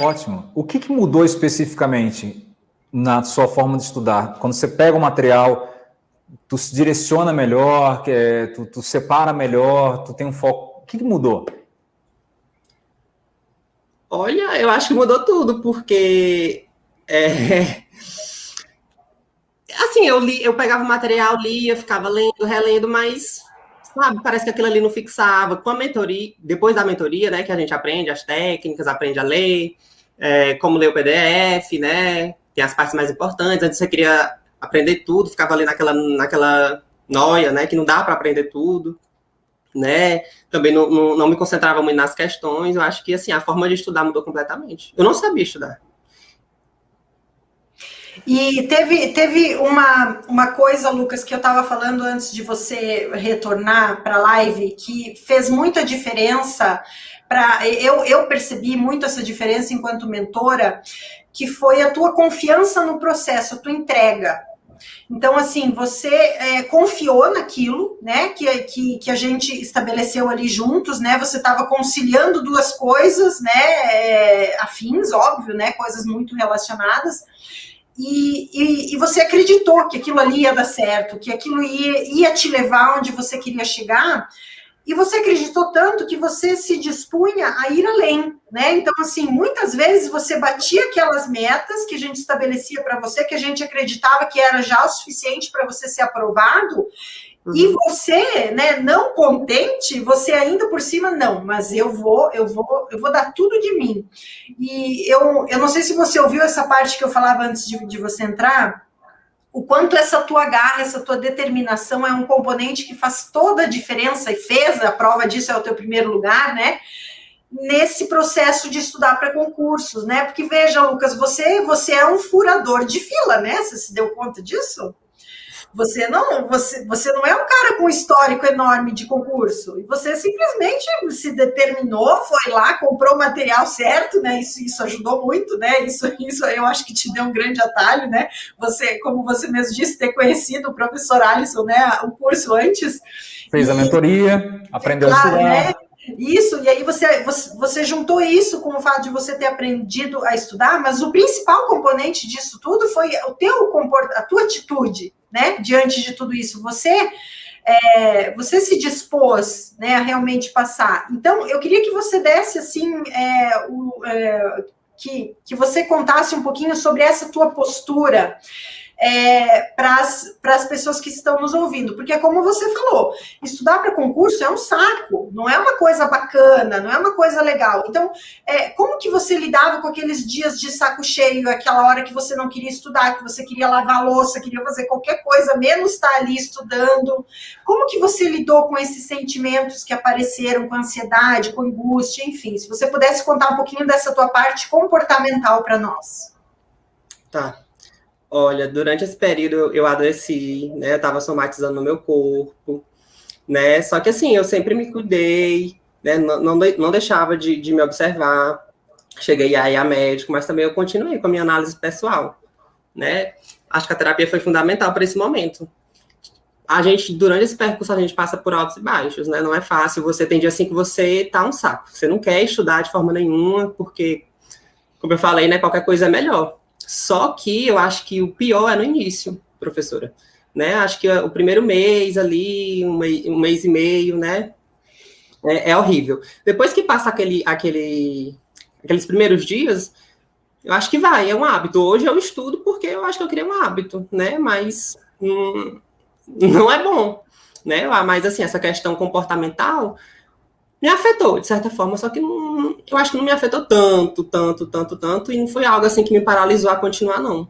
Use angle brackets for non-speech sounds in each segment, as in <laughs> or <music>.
Ótimo. O que, que mudou especificamente na sua forma de estudar? Quando você pega o material, tu se direciona melhor, tu, tu separa melhor, tu tem um foco. O que, que mudou? Olha, eu acho que mudou tudo, porque é, assim, eu li, eu pegava o material, lia, ficava lendo, relendo, mas sabe, parece que aquilo ali não fixava. Com a mentoria, depois da mentoria, né, que a gente aprende as técnicas, aprende a ler, é, como ler o PDF, né? Tem as partes mais importantes. Antes você queria aprender tudo, ficava ali naquela, naquela noia, né? Que não dá para aprender tudo, né? Também não, não, não me concentrava muito nas questões. Eu acho que assim a forma de estudar mudou completamente. Eu não sabia estudar. E teve, teve uma, uma coisa, Lucas, que eu estava falando antes de você retornar para a live, que fez muita diferença para eu, eu percebi muito essa diferença enquanto mentora, que foi a tua confiança no processo, a tua entrega. Então, assim, você é, confiou naquilo, né, que, que, que, a gente estabeleceu ali juntos, né, você estava conciliando duas coisas, né, é, afins, óbvio, né, coisas muito relacionadas, e, e, e, você acreditou que aquilo ali ia dar certo, que aquilo ia, ia te levar onde você queria chegar, e você acreditou tanto que você se dispunha a ir além, né? Então, assim, muitas vezes você batia aquelas metas que a gente estabelecia para você, que a gente acreditava que era já o suficiente para você ser aprovado, Uhum. E você, né, não contente, você ainda por cima, não, mas eu vou, eu vou, eu vou dar tudo de mim. E eu, eu não sei se você ouviu essa parte que eu falava antes de, de você entrar, o quanto essa tua garra, essa tua determinação é um componente que faz toda a diferença e fez, a prova disso é o teu primeiro lugar, né? Nesse processo de estudar para concursos, né? Porque veja, Lucas, você, você é um furador de fila, né? Você se deu conta disso? Você não, você, você não é um cara com histórico enorme de concurso. E você simplesmente se determinou, foi lá, comprou o material certo, né? Isso, isso ajudou muito, né? Isso, isso eu acho que te deu um grande atalho, né? Você, como você mesmo disse, ter conhecido o professor Alisson, né? O curso antes. Fez e, a mentoria, aprendeu claro, a estudar. Né? Isso, e aí você, você, você, juntou isso com o fato de você ter aprendido a estudar, mas o principal componente disso tudo foi o teu a tua atitude, né, diante de tudo isso. Você é, você se dispôs né, a realmente passar. Então, eu queria que você desse assim é, o, é, que, que você contasse um pouquinho sobre essa tua postura é, para as pessoas que estão nos ouvindo, porque como você falou, estudar para concurso é um saco, não é uma coisa bacana, não é uma coisa legal. Então, é, como que você lidava com aqueles dias de saco cheio, aquela hora que você não queria estudar, que você queria lavar louça, queria fazer qualquer coisa, menos estar ali estudando? Como que você lidou com esses sentimentos que apareceram, com ansiedade, com angústia, enfim, se você pudesse contar um pouquinho dessa tua parte comportamental para nós. Tá. Olha, durante esse período eu adoeci, né? Eu estava somatizando no meu corpo, né? Só que assim, eu sempre me cuidei, né? Não, não, não deixava de, de me observar. Cheguei aí a médico, mas também eu continuei com a minha análise pessoal, né? Acho que a terapia foi fundamental para esse momento. A gente, durante esse percurso, a gente passa por altos e baixos, né? Não é fácil. Você tem dia assim que você tá um saco. Você não quer estudar de forma nenhuma, porque, como eu falei, né? Qualquer coisa é melhor. Só que eu acho que o pior é no início, professora. Né? Acho que o primeiro mês ali, um mês, um mês e meio, né? É, é, horrível. Depois que passa aquele, aquele, aqueles primeiros dias, eu acho que vai, é um hábito. Hoje eu estudo porque eu acho que eu queria um hábito, né? Mas hum, <laughs> não é bom, né? Mas assim, essa questão comportamental me afetou, de certa forma, só que não, eu acho que não me afetou tanto, tanto, tanto, tanto, e não foi algo assim que me paralisou a continuar, não.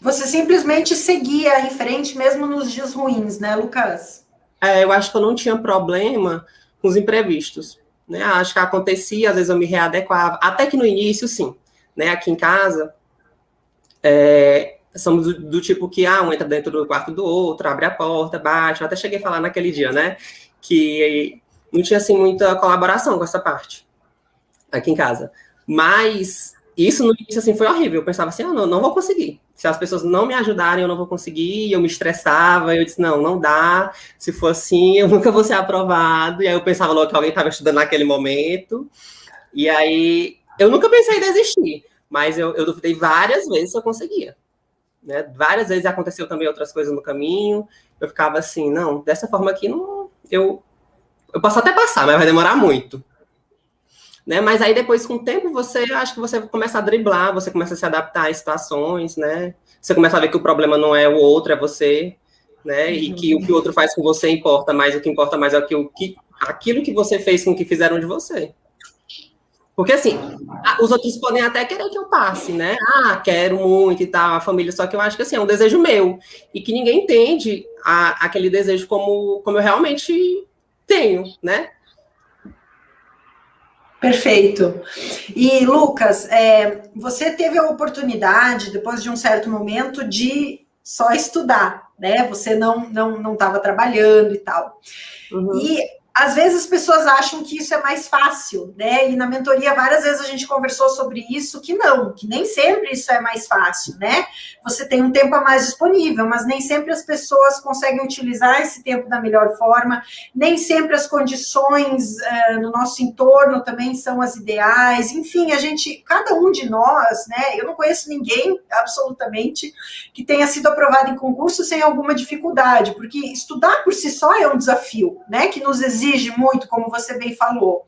Você simplesmente seguia em frente mesmo nos dias ruins, né, Lucas? É, eu acho que eu não tinha problema com os imprevistos, né? Acho que acontecia, às vezes eu me readequava, até que no início, sim, né? Aqui em casa, é, somos do, do, tipo que, ah, um entra dentro do quarto do outro, abre a porta, bate, eu até cheguei a falar naquele dia, né? Que não tinha assim muita colaboração com essa parte aqui em casa. Mas isso no início assim foi horrível. Eu pensava assim, ah, não, não vou conseguir. Se as pessoas não me ajudarem, eu não vou conseguir. Eu me estressava, eu disse, não, não dá. Se for assim, eu <laughs> nunca vou ser aprovado. E aí eu pensava logo que alguém estava estudando naquele momento. E aí, eu nunca pensei em desistir. Mas eu, eu duvidei várias vezes se eu conseguia. Né? Várias vezes aconteceu também outras coisas no caminho. Eu ficava assim, não, dessa forma aqui, não, eu, eu posso até passar, mas vai demorar muito. Né? Mas aí depois, com o tempo, você acho que você começa a driblar, você começa a se adaptar às situações, né? Você começa a ver que o problema não é o outro, é você, né? E que o que o outro faz com você importa mais, o que importa mais é o que, o que aquilo que você fez com o que fizeram de você. Porque assim, os outros podem até querer que eu passe, né? Ah, quero muito e tal, a família, só que eu acho que assim, é um desejo meu. E que ninguém entende a, aquele desejo como, como eu realmente tenho, né? Perfeito. E, Lucas, é, você teve a oportunidade, depois de um certo momento, de só estudar, né? Você não não estava trabalhando e tal. Uhum. E às vezes as pessoas acham que isso é mais fácil, né? E na mentoria várias vezes a gente conversou sobre isso, que não, que nem sempre isso é mais fácil, né? Você tem um tempo a mais disponível, mas nem sempre as pessoas conseguem utilizar esse tempo da melhor forma, nem sempre as condições uh, no nosso entorno também são as ideais, enfim, a gente, cada um de nós, né? Eu não conheço ninguém, absolutamente, que tenha sido aprovado em concurso sem alguma dificuldade, porque estudar por si só é um desafio, né? Que nos exige exige muito, como você bem falou.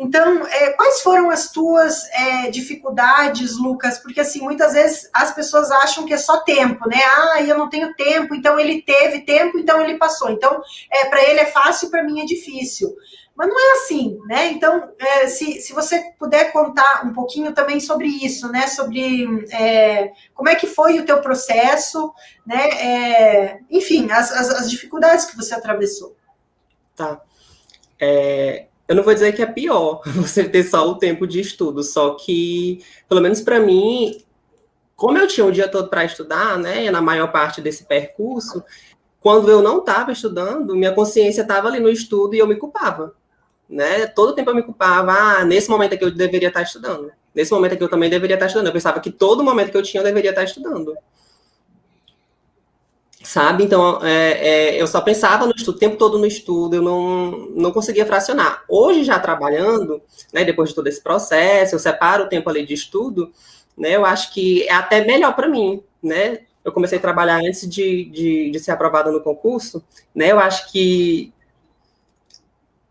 Então, é, quais foram as tuas é, dificuldades, Lucas? Porque, assim, muitas vezes as pessoas acham que é só tempo, né? Ah, eu não tenho tempo, então ele teve tempo, então ele passou. Então, é, para ele é fácil, para mim é difícil. Mas não é assim, né? Então, é, se, se você puder contar um pouquinho também sobre isso, né? Sobre é, como é que foi o teu processo, né? É, enfim, as, as, as dificuldades que você atravessou. Tá. É, eu não vou dizer que é pior <laughs> você ter só o tempo de estudo, só que, pelo menos para mim, como eu tinha o dia todo para estudar, né, na maior parte desse percurso, quando eu não estava estudando, minha consciência estava ali no estudo e eu me culpava, né? Todo tempo eu me culpava, ah, nesse momento aqui eu deveria estar estudando, nesse momento aqui eu também deveria estar estudando. Eu pensava que todo momento que eu tinha eu deveria estar estudando sabe? Então, é, é, eu só pensava no estudo, o tempo todo no estudo, eu não, não conseguia fracionar. Hoje, já trabalhando, né, depois de todo esse processo, eu separo o tempo ali de estudo, né, eu acho que é até melhor para mim, né? Eu comecei a trabalhar antes de, de, de ser aprovada no concurso, né? Eu acho que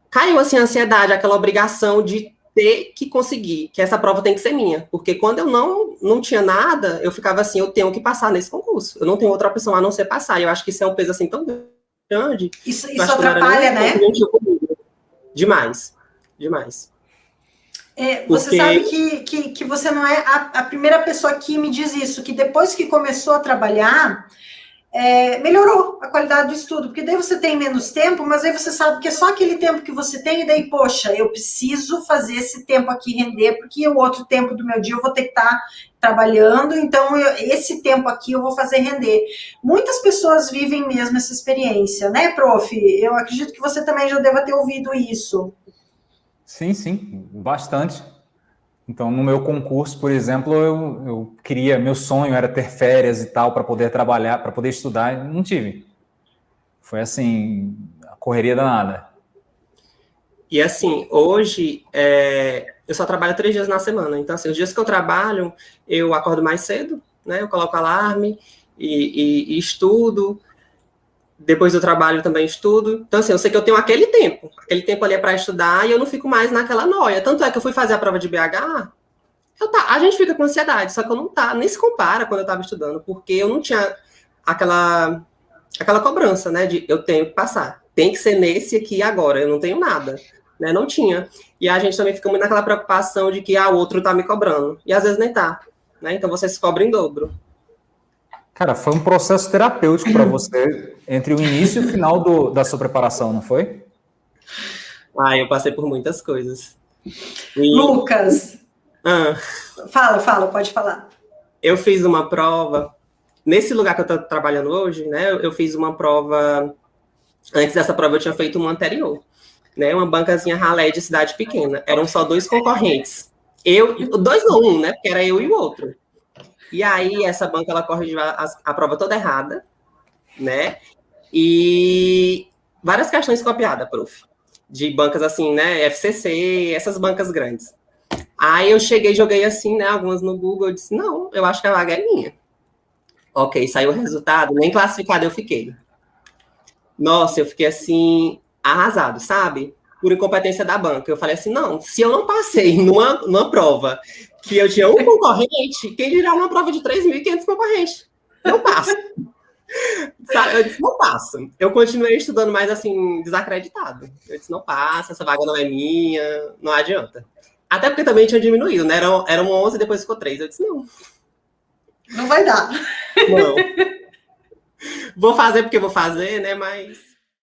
caiu, assim, a ansiedade, aquela obrigação de ter que conseguir, que essa prova tem que ser minha. Porque quando eu não, não tinha nada, eu ficava assim, eu tenho que passar nesse concurso. Eu não tenho outra opção a não ser passar. E eu acho que isso é um peso assim tão grande. Isso, isso atrapalha, né? Demais. Demais. É, você Porque... sabe que, que, que você não é a, a primeira pessoa que me diz isso, que depois que começou a trabalhar, é, melhorou a qualidade do estudo, porque daí você tem menos tempo, mas aí você sabe que é só aquele tempo que você tem, e daí, poxa, eu preciso fazer esse tempo aqui render, porque o outro tempo do meu dia eu vou ter que estar tá trabalhando, então eu, esse tempo aqui eu vou fazer render. Muitas pessoas vivem mesmo essa experiência, né, prof? Eu acredito que você também já deva ter ouvido isso. Sim, sim, bastante. Então, no meu concurso, por exemplo, eu, eu queria, meu sonho era ter férias e tal para poder trabalhar, para poder estudar, não tive. Foi assim, a correria danada. E assim, hoje é, eu só trabalho três dias na semana. Então, assim, os dias que eu trabalho, eu acordo mais cedo, né? Eu coloco alarme e, e, e estudo. Depois do trabalho também estudo. Então, assim, eu sei que eu tenho aquele tempo. Aquele tempo ali é para estudar e eu não fico mais naquela noia. Tanto é que eu fui fazer a prova de BH, eu tá, a gente fica com ansiedade, só que eu não tá, nem se compara quando eu estava estudando, porque eu não tinha aquela aquela cobrança, né, de eu tenho que passar. Tem que ser nesse aqui agora, eu não tenho nada. Né, não tinha. E a gente também fica muito naquela preocupação de que ah, o outro tá me cobrando. E às vezes nem tá. Né? Então você se cobra em dobro. Cara, foi um processo terapêutico para você entre o início e o final do, da sua preparação, não foi? Ah, eu passei por muitas coisas. E... Lucas! Ah. Fala, fala, pode falar. Eu fiz uma prova, nesse lugar que eu estou trabalhando hoje, né? Eu fiz uma prova. Antes dessa prova, eu tinha feito uma anterior, né? Uma bancazinha ralé de cidade pequena. Eram só dois concorrentes. Eu, dois ou um, né? Porque era eu e o outro. E aí, essa banca, ela corrigiu a, a prova toda errada, né? E várias questões copiadas, prof. De bancas assim, né? FCC, essas bancas grandes. Aí eu cheguei, joguei assim, né? Algumas no Google, eu disse, não, eu acho que a vaga é minha. Ok, saiu o resultado, nem classificado eu fiquei. Nossa, eu fiquei assim, arrasado, sabe? Por incompetência da banca. Eu falei assim, não, se eu não passei numa, numa prova que eu tinha um concorrente, quem dirá uma prova de 3.500 concorrentes? Não passo. <laughs> Eu disse, não passo. Eu continuei estudando mais assim, desacreditado. Eu disse, não passa, essa vaga não é minha, não adianta. Até porque também tinha diminuído, né? Eram, eram 11, depois ficou 3. Eu disse, não. Não vai dar. Não. Vou fazer porque vou fazer, né? Mas